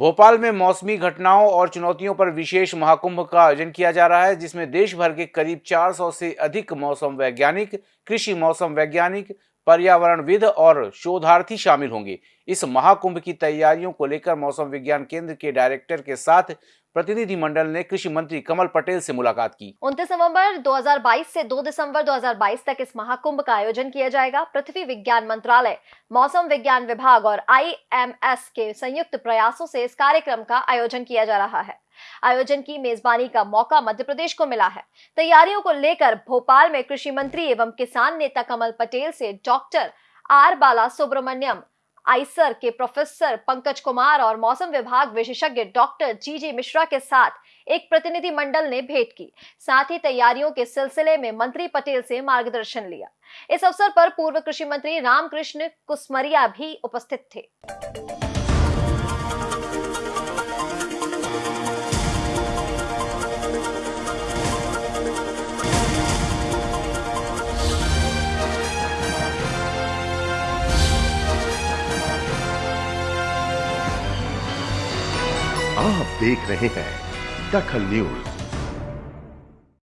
भोपाल में मौसमी घटनाओं और चुनौतियों पर विशेष महाकुंभ का आयोजन किया जा रहा है, जिसमें देश भर के करीब 400 से अधिक मौसम वैज्ञानिक, कृषि मौसम वैज्ञानिक पर्यावरणविद और शोधार्थी शामिल होंगे। इस महाकुंभ की तैयारियों को लेकर मौसम विज्ञान केंद्र के डायरेक्टर के साथ प्रतिनिधि मंडल ने कृषि मंत्री कमल पटेल से मुलाकात की। उनतीस नवंबर 2022 से 2 दिसंबर 2022 तक इस महाकुंभ का आयोजन किया जाएगा। पृथ्वी विज्ञान मंत्रालय, मौसम विज्ञान विभाग और आईएमएस के संयुक्त प्रयासों से इस कार्यक्रम का आयोजन किया जा रहा है। आयोजन की मेजबानी का मौका मध्य प्रदेश को मिला है। तैयारियों को लेकर भोपाल में कृषि मंत्री एवं किसान नेता कमल पटेल से doctor R Bala Subramaniam IISER के प्रोफेसर पंकज कुमार और मौसम विभाग विशेषज्ञ डॉक्टर जी जी मिश्रा के साथ एक प्रतिनिधि मंडल ने भेंट की। साथ ही तैयारियों के सिलसिले में मंत्री पटेल से मार्गदर्शन लिया। इस अवसर पर पूर्व कृषि मंत्री रामकृष्ण कुसमरिया भी उपस्थित थे। आप देख रहे हैं दखल न्यूज़।